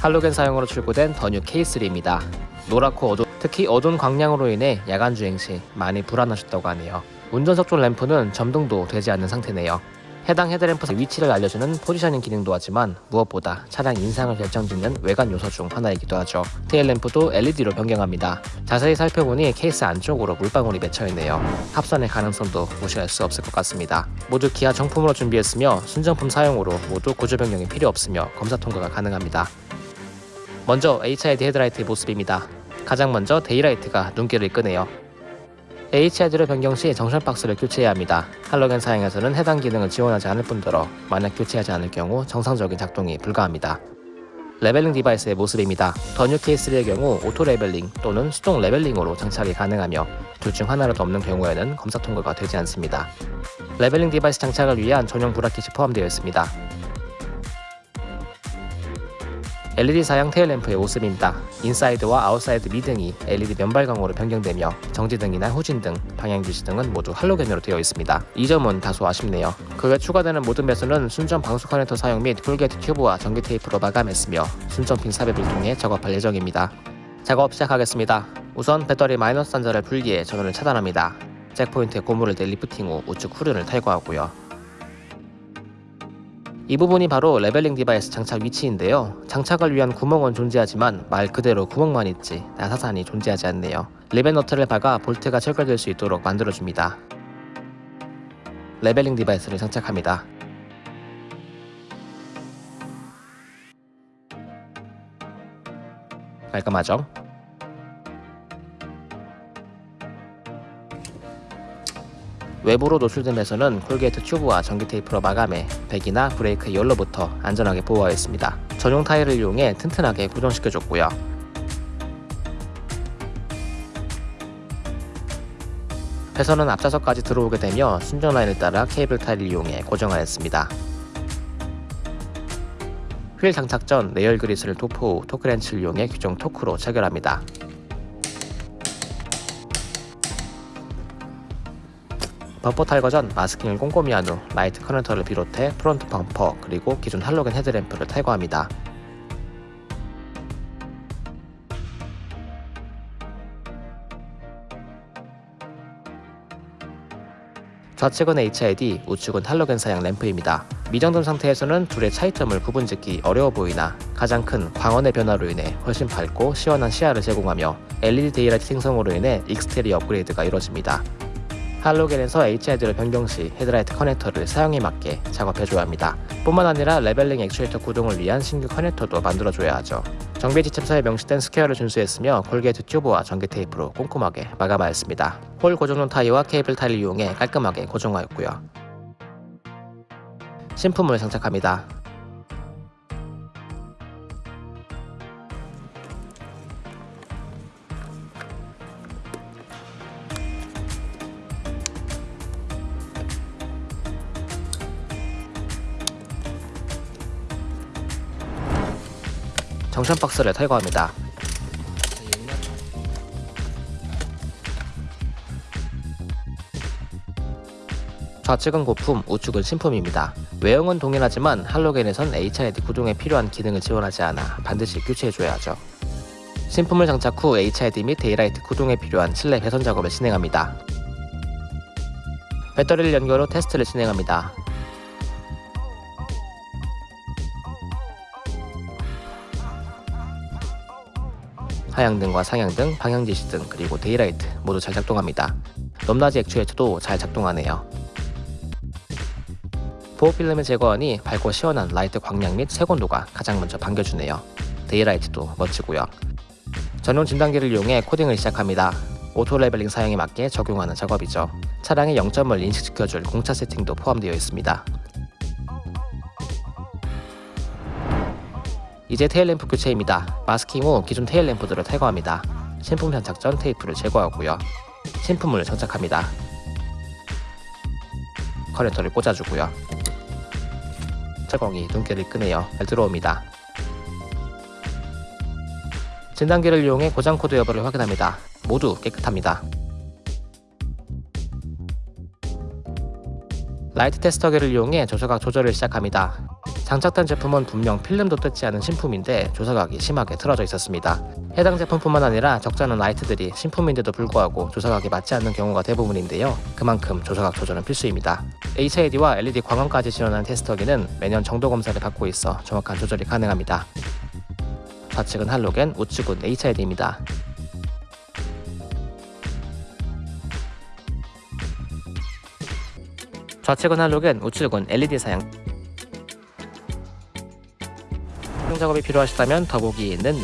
할로겐 사양으로 출고된 더뉴 K3입니다. 노랗고 어두 특히 어두운 광량으로 인해 야간 주행 시 많이 불안하셨다고 하네요. 운전석 쪽 램프는 점등도 되지 않는 상태네요. 해당 헤드램프 위치를 알려주는 포지셔닝 기능도 하지만 무엇보다 차량 인상을 결정짓는 외관 요소 중 하나이기도 하죠. tail lamp도 LED로 변경합니다. 자세히 살펴보니 케이스 안쪽으로 물방울이 맺혀있네요. 합선의 가능성도 무시할 수 없을 것 같습니다. 모두 기아 정품으로 준비했으며 순정품 사양으로 모두 구조 변경이 필요 없으며 검사 통과가 가능합니다. 먼저 HID 헤드라이트의 모습입니다. 가장 먼저 daylight가 눈길을 끄네요. HID로 변경 시 junction box를 교체해야 합니다. 할로겐 사양에서는 해당 기능을 지원하지 않을 뿐더러 만약 교체하지 않을 경우 정상적인 작동이 불가합니다. leveling device의 모습입니다. 더뉴 K3의 경우 auto leveling 또는 수동 leveling으로 장착이 가능하며 둘 중 하나라도 없는 경우에는 검사 통과가 되지 않습니다. leveling device 장착을 위한 전용 bracket이 포함되어 있습니다. LED 사양 tail lamp의 모습입니다. 인사이드와 아웃사이드 미등이 LED 면발광으로 변경되며 정지등이나 후진 등, 방향지시등은 모두 할로겐으로 되어 있습니다. 이 점은 다소 아쉽네요. 그 외 추가되는 모든 배선은 순정 방수 커넥터 사용 및 corrugate tube와 전기 테이프로 마감했으며 순정핀 삽입을 통해 작업할 예정입니다. 작업 시작하겠습니다. 우선 배터리 마이너스 단자를 분리해 전원을 차단합니다. jack point에 고무를 대 리프팅 후 우측 후륜을 탈거하고요. 이 부분이 바로 leveling device 장착 위치인데요. 장착을 위한 구멍은 존재하지만 말 그대로 구멍만 있지 나사산이 존재하지 않네요. rivet nut를 박아 볼트가 체결될 수 있도록 만들어줍니다. leveling device를 장착합니다. 깔끔하죠? 외부로 배선은 corrugate tube와 전기 테이프로 마감해 배기나 브레이크 열로부터 안전하게 보호하였습니다. 전용 타이를 이용해 튼튼하게 고정시켜줬고요. 배선은 앞좌석까지 들어오게 되며 순정 라인을 따라 케이블 타이를 이용해 고정하였습니다. 휠 장착 전 레이얼 그리스를 도포 후 토크렌치를 이용해 규정 토크로 체결합니다. 범퍼 탈거 전 마스킹을 꼼꼼히 한 후 라이트 커넥터를 비롯해 front 범퍼 그리고 기존 할로겐 헤드램프를 탈거합니다. 좌측은 HID, 우측은 할로겐 사양 램프입니다. 미점등 상태에서는 둘의 차이점을 구분짓기 어려워 보이나 가장 큰 광원의 변화로 인해 훨씬 밝고 시원한 시야를 제공하며 LED daylight 생성으로 인해 exterior 업그레이드가 이루어집니다. 할로겐에서 HID로 변경 시 헤드라이트 커넥터를 사양에 맞게 작업해줘야 합니다. 뿐만 아니라 leveling 액추에이터 구동을 위한 신규 커넥터도 만들어줘야 하죠. 정비 지침서에 명시된 스퀘어를 준수했으며 corrugate tube와 전기 테이프로 꼼꼼하게 마감하였습니다. 홀 고정용 타이와 케이블 타이를 이용해 깔끔하게 고정하였고요. 신품을 장착합니다. junction box를 탈거합니다. 좌측은 고품, 우측은 신품입니다. 외형은 동일하지만 할로겐에선 HID 구동에 필요한 기능을 지원하지 않아 반드시 교체해줘야 하죠. 신품을 장착 후 HID 및 daylight 구동에 필요한 실내 배선 작업을 진행합니다. 배터리를 연결 후 테스트를 진행합니다. 하향등과 상향등, 방향지시등, 그리고 daylight 모두 잘 작동합니다. 넘나지 액추에이터도 잘 작동하네요. 보호 필름을 제거하니 밝고 시원한 라이트 광량 및 색온도가 가장 먼저 반겨주네요. daylight도 멋지고요. 전용 진단기를 이용해 코딩을 시작합니다. auto leveling 사양에 맞게 적용하는 작업이죠. 차량의 0점을 인식시켜줄 공차 세팅도 포함되어 있습니다. 이제 테일램프 교체입니다. 마스킹 후 기존 테일램프들을 탈거합니다. 신품 장착 전 테이프를 제거하고요. 신품을 장착합니다. 커넥터를 꽂아주고요. 자공이 눈길을 끄네요. 잘 들어옵니다. 진단기를 이용해 고장 코드 여부를 확인합니다. 모두 깨끗합니다. 라이트 테스터기를 이용해 조사각 조절을 시작합니다. 장착된 제품은 분명 필름도 뜯지 않은 신품인데 조사각이 심하게 틀어져 있었습니다. 해당 제품뿐만 아니라 적잖은 라이트들이 신품인데도 불구하고 조사각이 맞지 않는 경우가 대부분인데요. 그만큼 조사각 조절은 필수입니다. HID와 LED 광원까지 지원하는 테스터기는 매년 정도 검사를 받고 있어 정확한 조절이 가능합니다. 좌측은 할로겐, 우측은 HID입니다. 좌측은 할로겐, 우측은 LED 사양. 작업이 필요하시다면 더보기에 있는